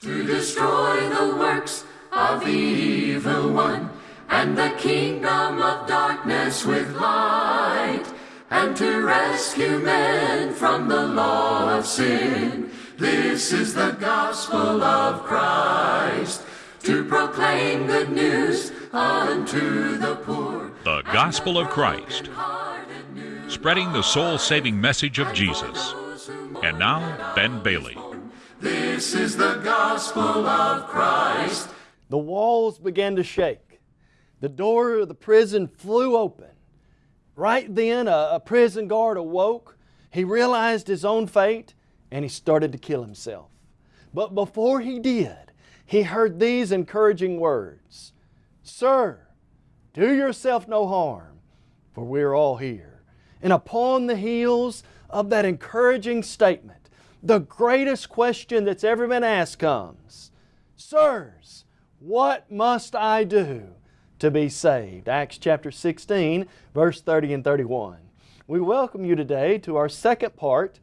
to destroy the works of the evil one and the kingdom of darkness with light and to rescue men from the law of sin. This is the gospel of Christ to proclaim good news unto the poor. The Gospel of Christ, spreading the soul saving message of Jesus. And now, Ben Bailey. This is the gospel of Christ. The walls began to shake. The door of the prison flew open. Right then, a, a prison guard awoke. He realized his own fate and he started to kill himself. But before he did, he heard these encouraging words Sir, do yourself no harm, for we're all here. And upon the heels of that encouraging statement, the greatest question that's ever been asked comes Sirs, what must I do to be saved? Acts chapter 16, verse 30 and 31. We welcome you today to our second part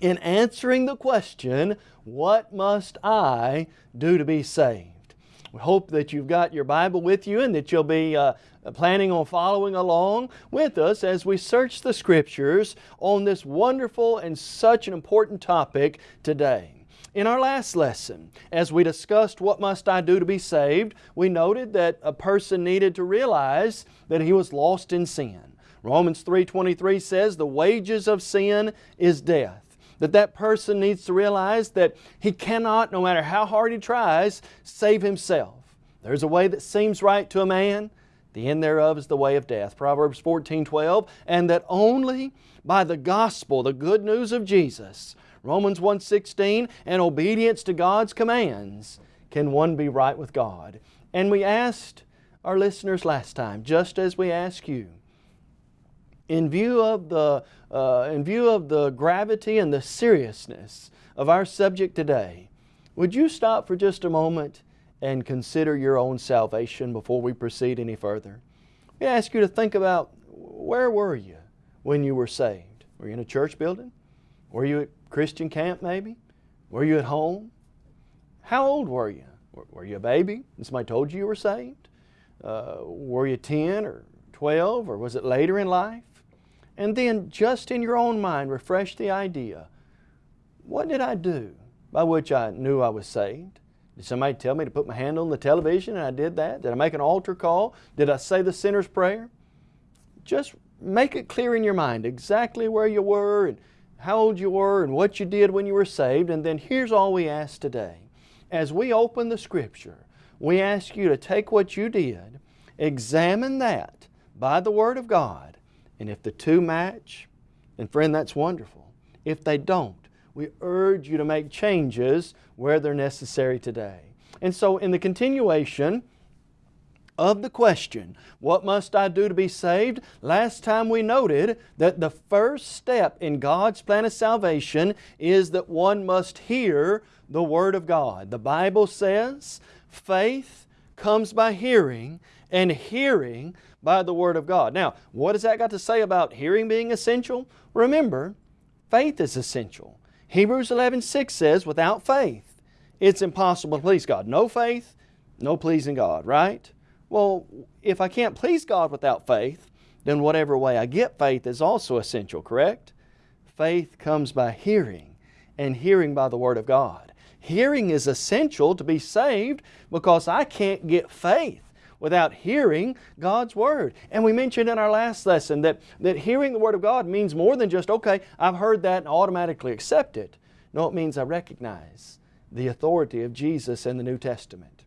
in answering the question, What must I do to be saved? We hope that you've got your Bible with you and that you'll be uh, planning on following along with us as we search the Scriptures on this wonderful and such an important topic today. In our last lesson, as we discussed what must I do to be saved, we noted that a person needed to realize that he was lost in sin. Romans 3.23 says the wages of sin is death that that person needs to realize that he cannot, no matter how hard he tries, save himself. There's a way that seems right to a man, the end thereof is the way of death. Proverbs 14, 12, and that only by the gospel, the good news of Jesus, Romans 1.16, and obedience to God's commands, can one be right with God. And we asked our listeners last time, just as we ask you, in view of the, uh, in view of the gravity and the seriousness of our subject today, would you stop for just a moment and consider your own salvation before we proceed any further? We ask you to think about where were you when you were saved? Were you in a church building? Were you at Christian camp maybe? Were you at home? How old were you? Were you a baby somebody told you you were saved? Uh, were you 10 or 12 or was it later in life? And then just in your own mind refresh the idea, what did I do by which I knew I was saved? Did somebody tell me to put my hand on the television and I did that? Did I make an altar call? Did I say the sinner's prayer? Just make it clear in your mind exactly where you were and how old you were and what you did when you were saved. And then here's all we ask today. As we open the Scripture, we ask you to take what you did, examine that by the Word of God, and if the two match, then friend, that's wonderful. If they don't, we urge you to make changes where they're necessary today. And so in the continuation of the question, what must I do to be saved? Last time we noted that the first step in God's plan of salvation is that one must hear the Word of God. The Bible says faith comes by hearing and hearing by the Word of God. Now, what has that got to say about hearing being essential? Remember, faith is essential. Hebrews 11, 6 says, without faith, it's impossible to please God. No faith, no pleasing God, right? Well, if I can't please God without faith, then whatever way I get faith is also essential, correct? Faith comes by hearing, and hearing by the Word of God. Hearing is essential to be saved because I can't get faith without hearing God's Word. And we mentioned in our last lesson that, that hearing the Word of God means more than just, okay, I've heard that and automatically accept it. No, it means I recognize the authority of Jesus in the New Testament.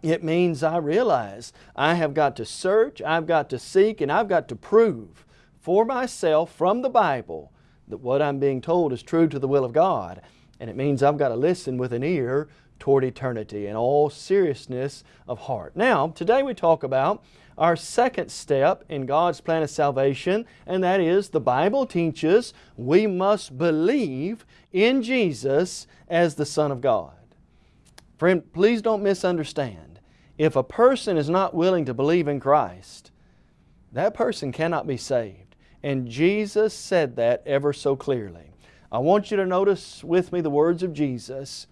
It means I realize I have got to search, I've got to seek, and I've got to prove for myself from the Bible that what I'm being told is true to the will of God. And it means I've got to listen with an ear toward eternity in all seriousness of heart. Now, today we talk about our second step in God's plan of salvation, and that is the Bible teaches we must believe in Jesus as the Son of God. Friend, please don't misunderstand. If a person is not willing to believe in Christ, that person cannot be saved. And Jesus said that ever so clearly. I want you to notice with me the words of Jesus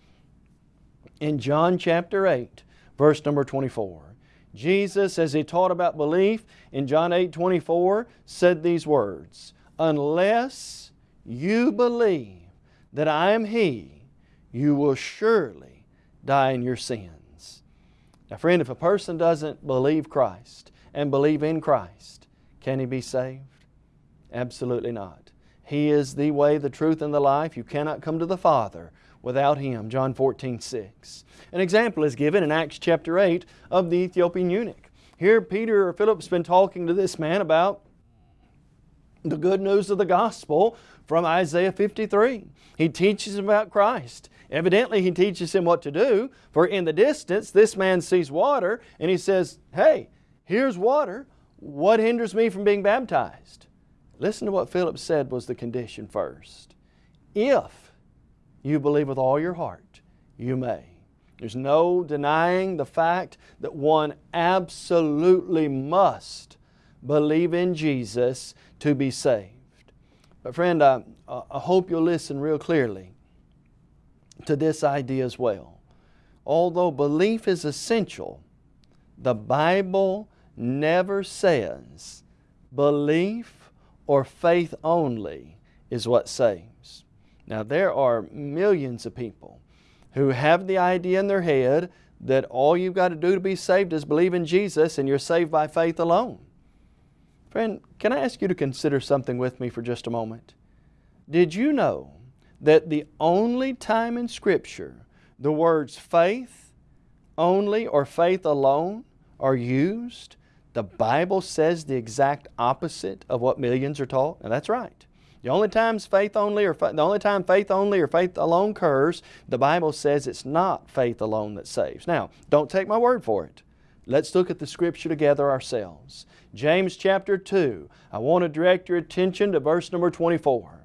in John chapter 8, verse number 24. Jesus, as He taught about belief in John 8, 24, said these words, Unless you believe that I am He, you will surely die in your sins. Now friend, if a person doesn't believe Christ and believe in Christ, can he be saved? Absolutely not. He is the way, the truth, and the life. You cannot come to the Father without Him. John 14, 6. An example is given in Acts chapter 8 of the Ethiopian eunuch. Here Peter or Philip's been talking to this man about the good news of the gospel from Isaiah 53. He teaches about Christ. Evidently he teaches him what to do, for in the distance this man sees water and he says, hey, here's water. What hinders me from being baptized? Listen to what Philip said was the condition first. If you believe with all your heart, you may. There's no denying the fact that one absolutely must believe in Jesus to be saved. But friend, I, I hope you'll listen real clearly to this idea as well. Although belief is essential, the Bible never says belief or faith only is what saves. Now there are millions of people who have the idea in their head that all you've got to do to be saved is believe in Jesus and you're saved by faith alone. Friend, can I ask you to consider something with me for just a moment? Did you know that the only time in Scripture the words faith only or faith alone are used, the Bible says the exact opposite of what millions are taught? And that's right. The only times faith only or the only time faith only or faith alone occurs, the Bible says it's not faith alone that saves. Now, don't take my word for it. Let's look at the Scripture together ourselves. James chapter 2. I want to direct your attention to verse number 24.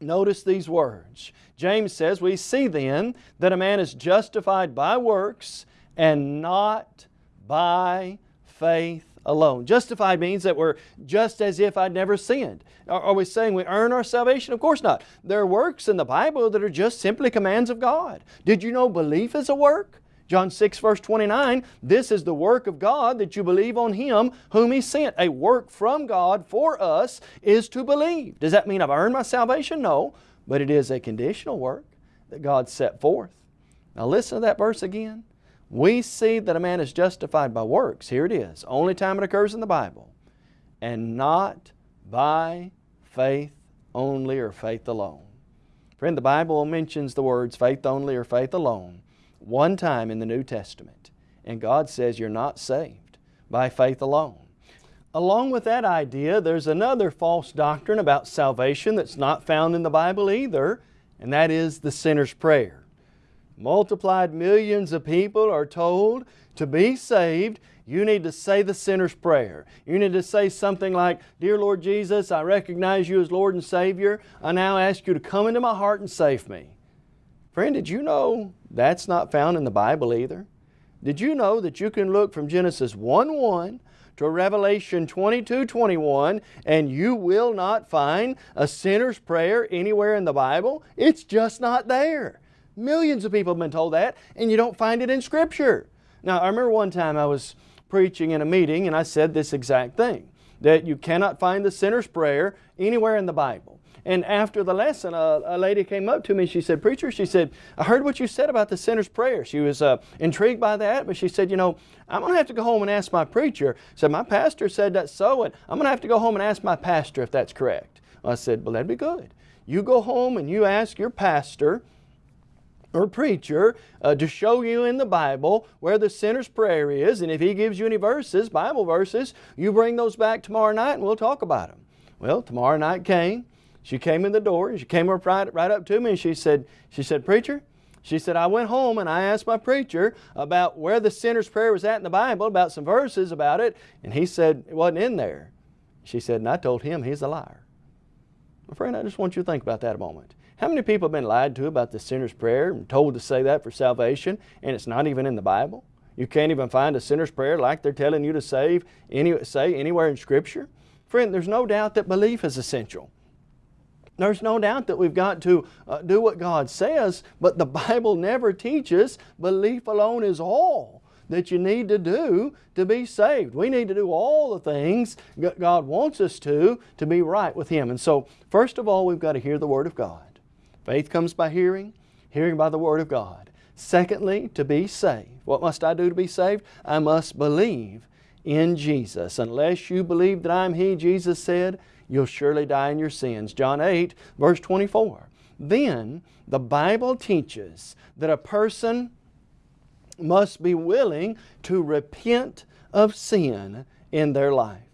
Notice these words. James says, We see then that a man is justified by works and not by faith alone. Justified means that we're just as if I'd never sinned. Are we saying we earn our salvation? Of course not. There are works in the Bible that are just simply commands of God. Did you know belief is a work? John 6 verse 29, this is the work of God that you believe on Him whom He sent. A work from God for us is to believe. Does that mean I've earned my salvation? No, but it is a conditional work that God set forth. Now listen to that verse again. We see that a man is justified by works. Here it is. Only time it occurs in the Bible. And not by faith only or faith alone. Friend, the Bible mentions the words faith only or faith alone one time in the New Testament. And God says you're not saved by faith alone. Along with that idea, there's another false doctrine about salvation that's not found in the Bible either, and that is the sinner's prayer. Multiplied millions of people are told to be saved, you need to say the sinner's prayer. You need to say something like, Dear Lord Jesus, I recognize you as Lord and Savior. I now ask you to come into my heart and save me. Friend, did you know that's not found in the Bible either? Did you know that you can look from Genesis 1-1 to Revelation 22-21 and you will not find a sinner's prayer anywhere in the Bible? It's just not there. Millions of people have been told that and you don't find it in Scripture. Now I remember one time I was preaching in a meeting and I said this exact thing, that you cannot find the sinner's prayer anywhere in the Bible. And after the lesson, a, a, lady came up to me. She said, Preacher, she said, I heard what you said about the sinner's prayer. She was uh, intrigued by that, but she said, You know, I'm going to have to go home and ask my preacher. Said, My pastor said that's so, and I'm going to have to go home and ask my pastor if that's correct. I said, Well, that'd be good. You go home and you ask your pastor or preacher uh, to show you in the Bible where the sinner's prayer is, and if he gives you any verses, Bible verses, you bring those back tomorrow night and we'll talk about them. Well, tomorrow night came. She came in the door and she came up right, right up to me and she said, she said, Preacher, she said, I went home and I asked my preacher about where the sinner's prayer was at in the Bible, about some verses about it, and he said it wasn't in there. She said, and I told him he's a liar. My friend, I just want you to think about that a moment. How many people have been lied to about the sinner's prayer and told to say that for salvation, and it's not even in the Bible? You can't even find a sinner's prayer like they're telling you to save any, say anywhere in Scripture? Friend, there's no doubt that belief is essential. There's no doubt that we've got to uh, do what God says, but the Bible never teaches belief alone is all that you need to do to be saved. We need to do all the things God wants us to to be right with Him. And so, first of all, we've got to hear the Word of God. Faith comes by hearing, hearing by the Word of God. Secondly, to be saved. What must I do to be saved? I must believe in Jesus. Unless you believe that I'm He, Jesus said, you'll surely die in your sins. John 8, verse 24. Then the Bible teaches that a person must be willing to repent of sin in their life.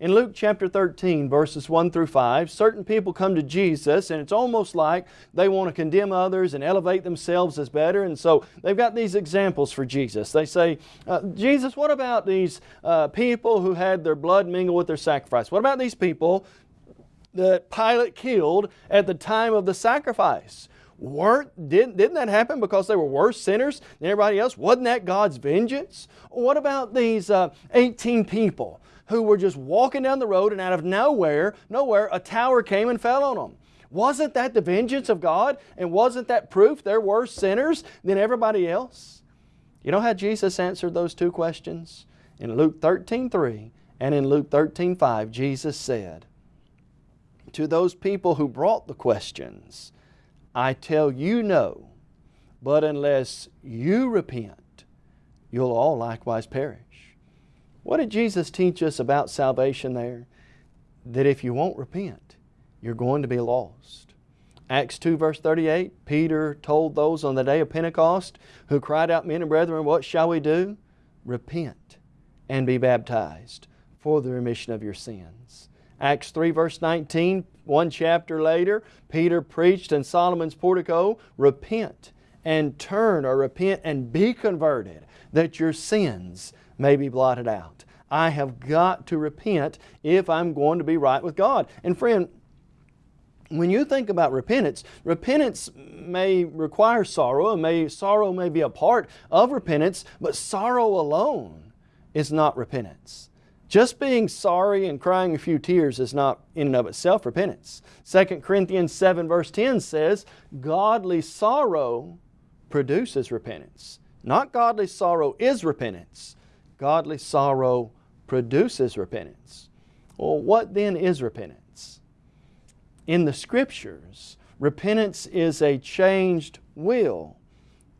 In Luke chapter 13, verses 1 through 5, certain people come to Jesus and it's almost like they want to condemn others and elevate themselves as better. And so they've got these examples for Jesus. They say, uh, Jesus, what about these uh, people who had their blood mingled with their sacrifice? What about these people that Pilate killed at the time of the sacrifice? weren't, didn't, didn't that happen because they were worse sinners than everybody else? Wasn't that God's vengeance? What about these uh, 18 people who were just walking down the road and out of nowhere, nowhere, a tower came and fell on them? Wasn't that the vengeance of God? And wasn't that proof they were sinners than everybody else? You know how Jesus answered those two questions? In Luke 13, 3 and in Luke 13, 5, Jesus said to those people who brought the questions, I tell you no, but unless you repent, you'll all likewise perish. What did Jesus teach us about salvation there? That if you won't repent, you're going to be lost. Acts 2 verse 38, Peter told those on the day of Pentecost who cried out, Men and brethren, what shall we do? Repent and be baptized for the remission of your sins. Acts 3 verse 19, one chapter later, Peter preached in Solomon's portico, repent and turn or repent and be converted that your sins may be blotted out. I have got to repent if I'm going to be right with God. And friend, when you think about repentance, repentance may require sorrow, and may, sorrow may be a part of repentance, but sorrow alone is not repentance. Just being sorry and crying a few tears is not in and of itself repentance. 2 Corinthians 7 verse 10 says, Godly sorrow produces repentance. Not godly sorrow is repentance. Godly sorrow produces repentance. Well, what then is repentance? In the Scriptures, repentance is a changed will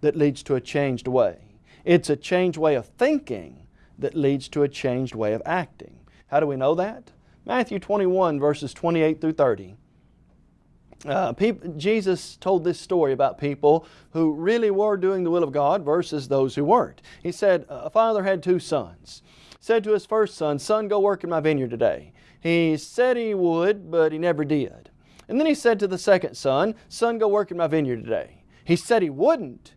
that leads to a changed way. It's a changed way of thinking that leads to a changed way of acting. How do we know that? Matthew 21 verses 28 through 30. Uh, Jesus told this story about people who really were doing the will of God versus those who weren't. He said, a father had two sons. Said to his first son, son, go work in my vineyard today. He said he would, but he never did. And then he said to the second son, son, go work in my vineyard today. He said he wouldn't.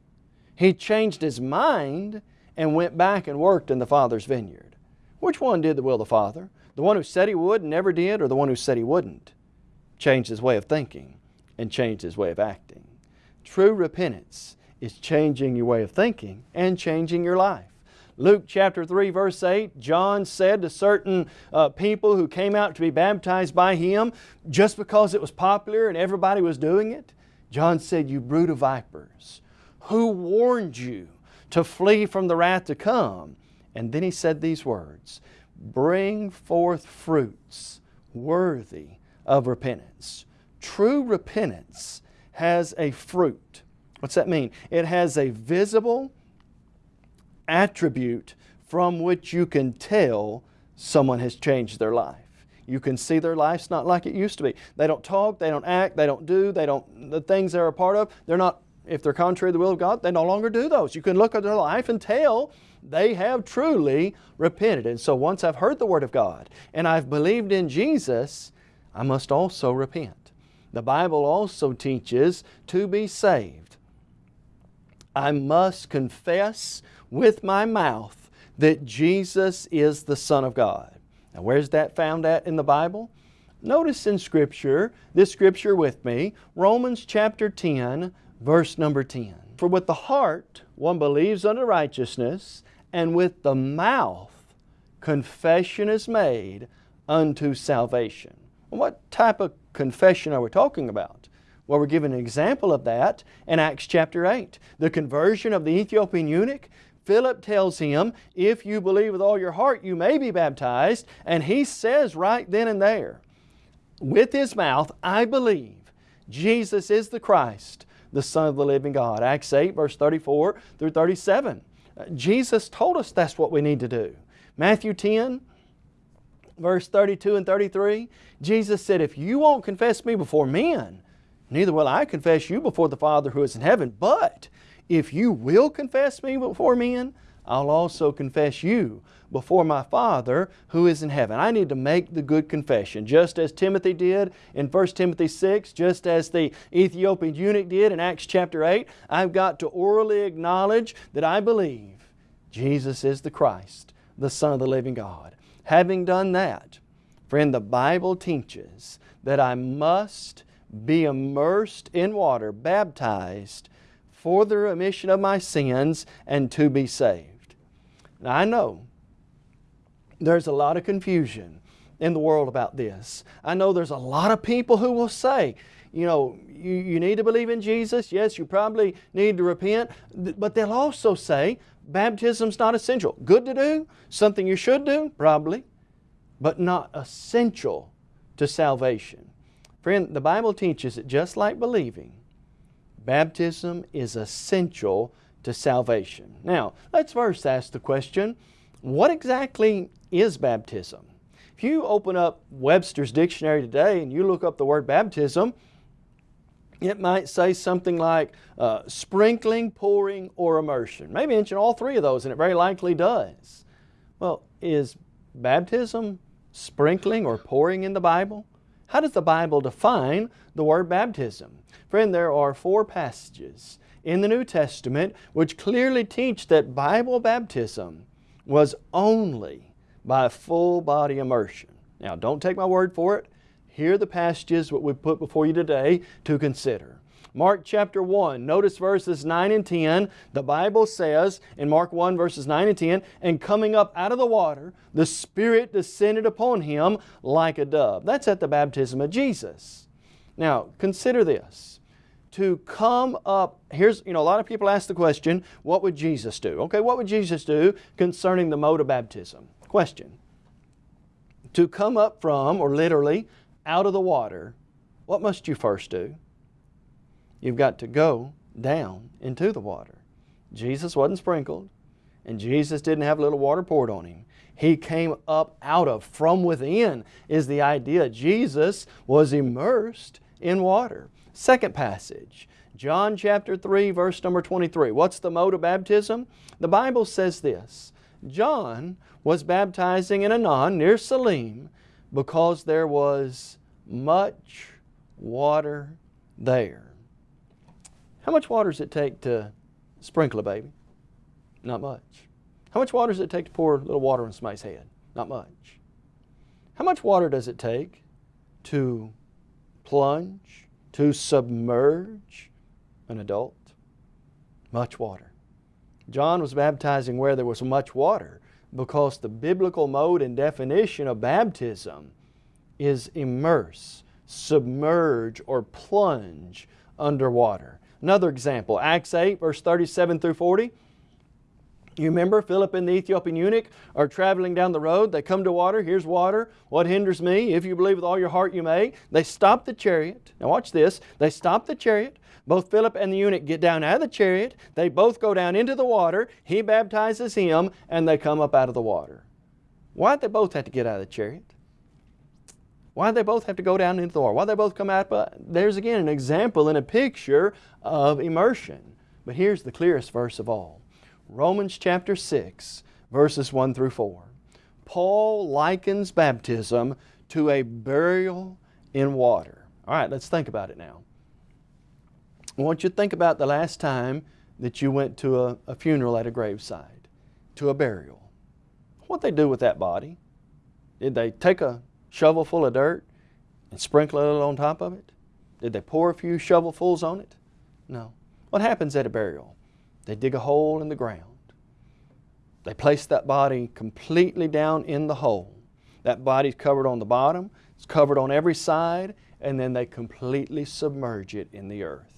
He changed his mind and went back and worked in the Father's vineyard. Which one did the will of the Father? The one who said he would and never did, or the one who said he wouldn't? Changed his way of thinking and changed his way of acting. True repentance is changing your way of thinking and changing your life. Luke chapter 3 verse 8, John said to certain uh, people who came out to be baptized by him just because it was popular and everybody was doing it, John said, you brood of vipers, who warned you to flee from the wrath to come. And then he said these words, bring forth fruits worthy of repentance. True repentance has a fruit. What's that mean? It has a visible attribute from which you can tell someone has changed their life. You can see their life's not like it used to be. They don't talk, they don't act, they don't do, they don't, the things they're a part of, they're not if they're contrary to the will of God, they no longer do those. You can look at their life and tell they have truly repented. And so once I've heard the Word of God and I've believed in Jesus, I must also repent. The Bible also teaches to be saved. I must confess with my mouth that Jesus is the Son of God. Now where's that found at in the Bible? Notice in Scripture, this Scripture with me, Romans chapter 10, verse number 10. For with the heart one believes unto righteousness, and with the mouth confession is made unto salvation. What type of confession are we talking about? Well, we're given an example of that in Acts chapter 8. The conversion of the Ethiopian eunuch. Philip tells him, if you believe with all your heart, you may be baptized. And he says right then and there, with his mouth, I believe Jesus is the Christ, the Son of the living God. Acts 8, verse 34 through 37. Uh, Jesus told us that's what we need to do. Matthew 10, verse 32 and 33, Jesus said, If you won't confess me before men, neither will I confess you before the Father who is in heaven. But if you will confess me before men, I'll also confess you before my Father who is in heaven. I need to make the good confession, just as Timothy did in 1 Timothy 6, just as the Ethiopian eunuch did in Acts chapter 8. I've got to orally acknowledge that I believe Jesus is the Christ, the Son of the living God. Having done that, friend, the Bible teaches that I must be immersed in water, baptized for the remission of my sins and to be saved. Now I know there's a lot of confusion in the world about this. I know there's a lot of people who will say, you know, you, you need to believe in Jesus. Yes, you probably need to repent. But they'll also say, baptism's not essential. Good to do, something you should do, probably, but not essential to salvation. Friend, the Bible teaches that just like believing, baptism is essential to salvation. Now, let's first ask the question, what exactly is baptism? If you open up Webster's dictionary today and you look up the word baptism, it might say something like uh, sprinkling, pouring, or immersion. Maybe mention all three of those, and it very likely does. Well, is baptism sprinkling or pouring in the Bible? How does the Bible define the word baptism? Friend, there are four passages in the New Testament which clearly teach that Bible baptism was only by full body immersion. Now, don't take my word for it. Here are the passages that we put before you today to consider. Mark chapter 1, notice verses 9 and 10. The Bible says in Mark 1 verses 9 and 10, And coming up out of the water, the Spirit descended upon him like a dove. That's at the baptism of Jesus. Now, consider this. To come up, here's, you know, a lot of people ask the question, what would Jesus do? Okay, what would Jesus do concerning the mode of baptism? Question. To come up from, or literally, out of the water, what must you first do? You've got to go down into the water. Jesus wasn't sprinkled, and Jesus didn't have a little water poured on Him. He came up out of, from within is the idea. Jesus was immersed in water. Second passage, John chapter 3 verse number 23. What's the mode of baptism? The Bible says this, John was baptizing in Aenon near Salim because there was much water there. How much water does it take to sprinkle a baby? Not much. How much water does it take to pour a little water on somebody's head? Not much. How much water does it take to plunge, to submerge an adult? Much water. John was baptizing where there was much water because the biblical mode and definition of baptism is immerse, submerge, or plunge underwater. Another example, Acts 8, verse 37 through 40. You remember Philip and the Ethiopian eunuch are traveling down the road. They come to water. Here's water. What hinders me? If you believe with all your heart you may. They stop the chariot. Now watch this. They stop the chariot. Both Philip and the eunuch get down out of the chariot. They both go down into the water. He baptizes him and they come up out of the water. Why'd they both have to get out of the chariot? Why'd they both have to go down into the water? Why'd they both come out? But there's again an example and a picture of immersion. But here's the clearest verse of all. Romans chapter 6, verses 1 through 4. Paul likens baptism to a burial in water. All right, let's think about it now. I want you to think about the last time that you went to a, a funeral at a graveside, to a burial. What they do with that body? Did they take a shovel full of dirt and sprinkle it on top of it? Did they pour a few shovelfuls on it? No. What happens at a burial? They dig a hole in the ground. They place that body completely down in the hole. That body's covered on the bottom, it's covered on every side, and then they completely submerge it in the earth.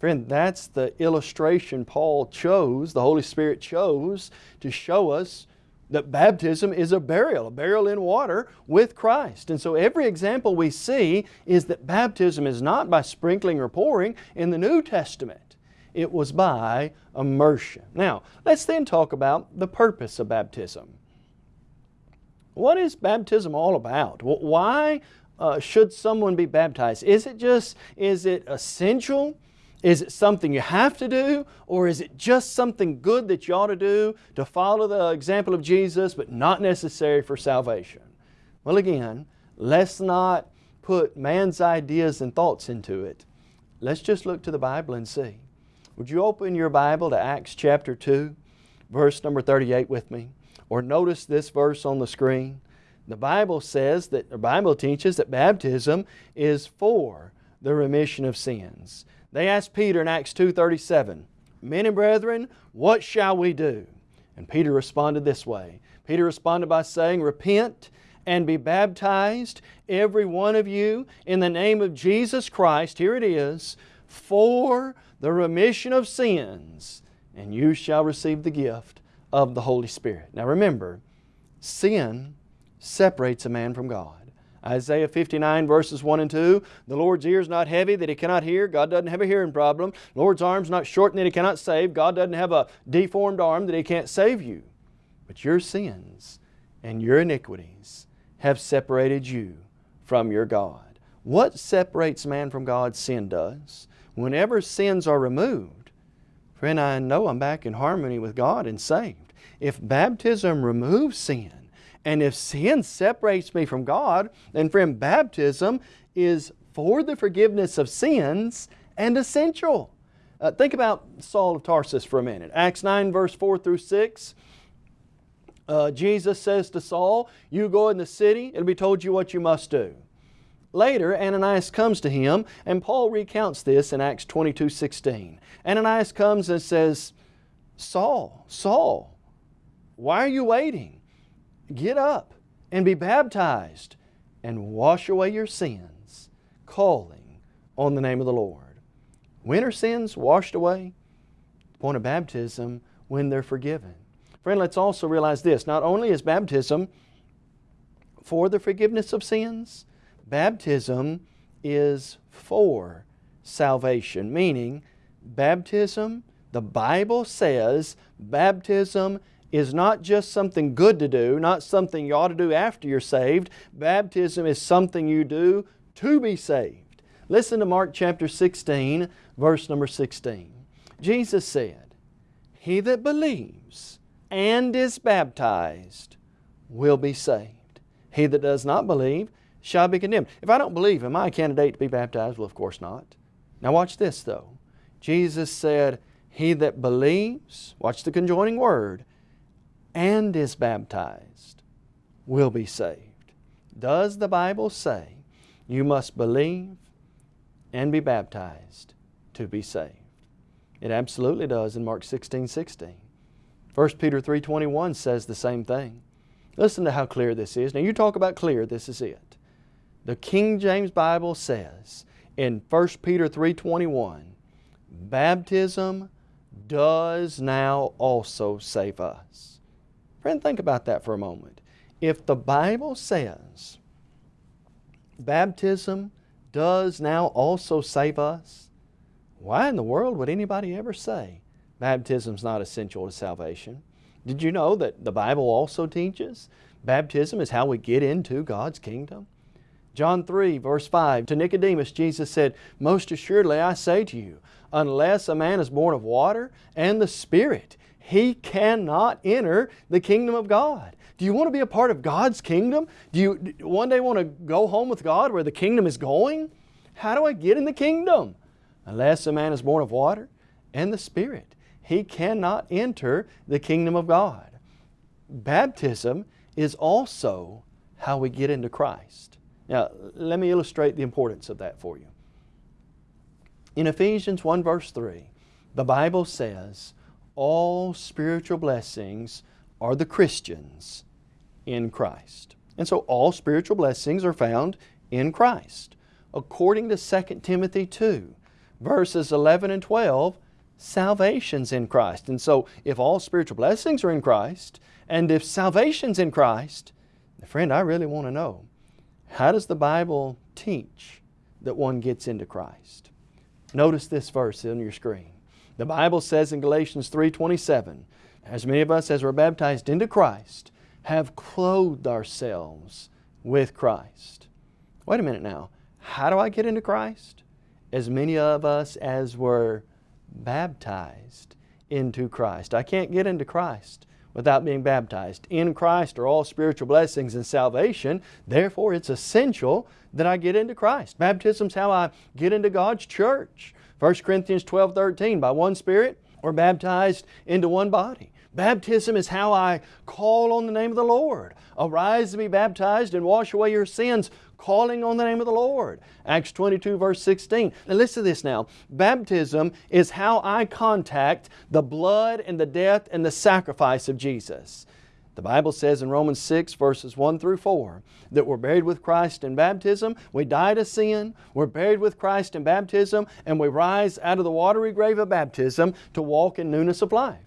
Friend, that's the illustration Paul chose, the Holy Spirit chose to show us that baptism is a burial, a burial in water with Christ. And so every example we see is that baptism is not by sprinkling or pouring in the New Testament. It was by immersion. Now, let's then talk about the purpose of baptism. What is baptism all about? Why uh, should someone be baptized? Is it just, is it essential? Is it something you have to do or is it just something good that you ought to do to follow the example of Jesus but not necessary for salvation? Well again, let's not put man's ideas and thoughts into it. Let's just look to the Bible and see. Would you open your Bible to Acts chapter 2, verse number 38 with me? Or notice this verse on the screen. The Bible says that, the Bible teaches that baptism is for the remission of sins. They asked Peter in Acts 2.37, Men and brethren, what shall we do? And Peter responded this way. Peter responded by saying, Repent and be baptized, every one of you, in the name of Jesus Christ, here it is, for the remission of sins, and you shall receive the gift of the Holy Spirit. Now remember, sin separates a man from God. Isaiah 59 verses 1 and 2, the Lord's ear is not heavy that He cannot hear. God doesn't have a hearing problem. The Lord's arm is not shortened that He cannot save. God doesn't have a deformed arm that He can't save you. But your sins and your iniquities have separated you from your God. What separates man from God? Sin does. Whenever sins are removed, friend, I know I'm back in harmony with God and saved. If baptism removes sin, and if sin separates me from God, then friend, baptism is for the forgiveness of sins and essential. Uh, think about Saul of Tarsus for a minute. Acts 9 verse 4 through 6. Uh, Jesus says to Saul, you go in the city, it'll be told you what you must do. Later, Ananias comes to him, and Paul recounts this in Acts 22, 16. Ananias comes and says, Saul, Saul, why are you waiting? Get up and be baptized and wash away your sins, calling on the name of the Lord. When are sins washed away? The point of baptism, when they're forgiven. Friend, let's also realize this. Not only is baptism for the forgiveness of sins, baptism is for salvation, meaning baptism, the Bible says baptism is not just something good to do, not something you ought to do after you're saved. Baptism is something you do to be saved. Listen to Mark chapter 16, verse number 16. Jesus said, He that believes and is baptized will be saved. He that does not believe shall be condemned. If I don't believe, am I a candidate to be baptized? Well, of course not. Now watch this though. Jesus said, He that believes, watch the conjoining word, and is baptized will be saved. Does the Bible say you must believe and be baptized to be saved? It absolutely does in Mark 16, 16. 1 Peter 3.21 says the same thing. Listen to how clear this is. Now you talk about clear, this is it. The King James Bible says in 1 Peter 3.21, baptism does now also save us. Friend, think about that for a moment. If the Bible says baptism does now also save us, why in the world would anybody ever say baptism is not essential to salvation? Did you know that the Bible also teaches baptism is how we get into God's kingdom? John 3 verse 5, to Nicodemus Jesus said, Most assuredly I say to you, unless a man is born of water and the Spirit, he cannot enter the kingdom of God. Do you want to be a part of God's kingdom? Do you one day want to go home with God where the kingdom is going? How do I get in the kingdom? Unless a man is born of water and the Spirit, he cannot enter the kingdom of God. Baptism is also how we get into Christ. Now, let me illustrate the importance of that for you. In Ephesians 1 verse 3, the Bible says, all spiritual blessings are the Christians in Christ. And so all spiritual blessings are found in Christ. according to 2 Timothy 2, verses 11 and 12, salvation's in Christ. And so if all spiritual blessings are in Christ, and if salvation's in Christ, friend, I really want to know, how does the Bible teach that one gets into Christ? Notice this verse on your screen. The Bible says in Galatians 3.27, as many of us as were baptized into Christ have clothed ourselves with Christ. Wait a minute now. How do I get into Christ? As many of us as were baptized into Christ. I can't get into Christ without being baptized. In Christ are all spiritual blessings and salvation. Therefore, it's essential that I get into Christ. Baptism's how I get into God's church. 1 Corinthians 12, 13, by one Spirit, we're baptized into one body. Baptism is how I call on the name of the Lord. Arise to be baptized and wash away your sins, calling on the name of the Lord. Acts 22 verse 16. Now listen to this now. Baptism is how I contact the blood and the death and the sacrifice of Jesus. The Bible says in Romans 6 verses 1 through 4 that we're buried with Christ in baptism, we die to sin, we're buried with Christ in baptism, and we rise out of the watery grave of baptism to walk in newness of life.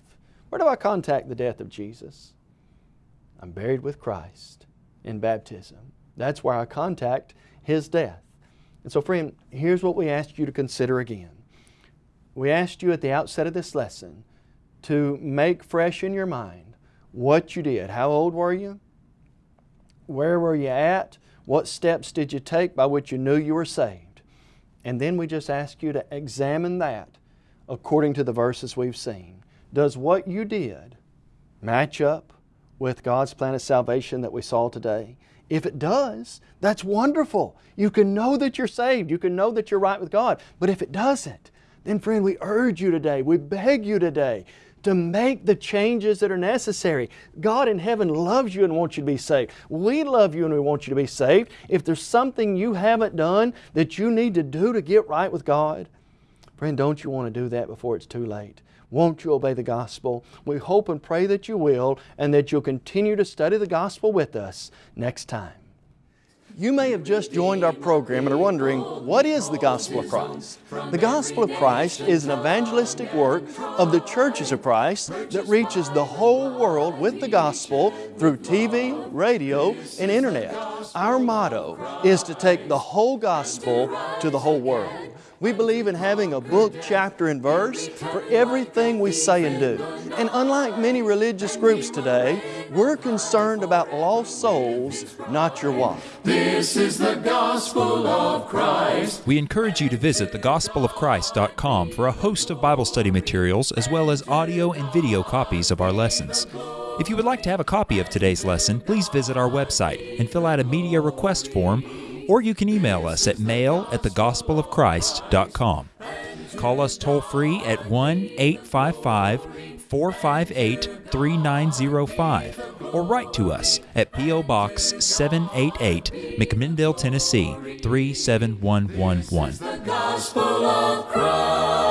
Where do I contact the death of Jesus? I'm buried with Christ in baptism. That's where I contact His death. And so friend, here's what we asked you to consider again. We asked you at the outset of this lesson to make fresh in your mind what you did. How old were you? Where were you at? What steps did you take by which you knew you were saved? And then we just ask you to examine that according to the verses we've seen. Does what you did match up with God's plan of salvation that we saw today? If it does, that's wonderful. You can know that you're saved. You can know that you're right with God. But if it doesn't, then friend, we urge you today, we beg you today to make the changes that are necessary. God in heaven loves you and wants you to be saved. We love you and we want you to be saved. If there's something you haven't done that you need to do to get right with God, friend, don't you want to do that before it's too late? Won't you obey the gospel? We hope and pray that you will and that you'll continue to study the gospel with us next time. You may have just joined our program and are wondering, what is the Gospel of Christ? The Gospel of Christ is an evangelistic work of the churches of Christ that reaches the whole world with the gospel through TV, radio, and internet. Our motto is to take the whole gospel to the whole world. We believe in having a book, chapter, and verse for everything we say and do. And unlike many religious groups today, we're concerned about lost souls, not your wife. This is the gospel of Christ. We encourage you to visit thegospelofchrist.com for a host of Bible study materials as well as audio and video copies of our lessons. If you would like to have a copy of today's lesson, please visit our website and fill out a media request form or you can email us at mail at thegospelofchrist.com. Call us toll free at 1 855 458 3905 or write to us at P.O. Box 788, McMinnville, Tennessee 37111.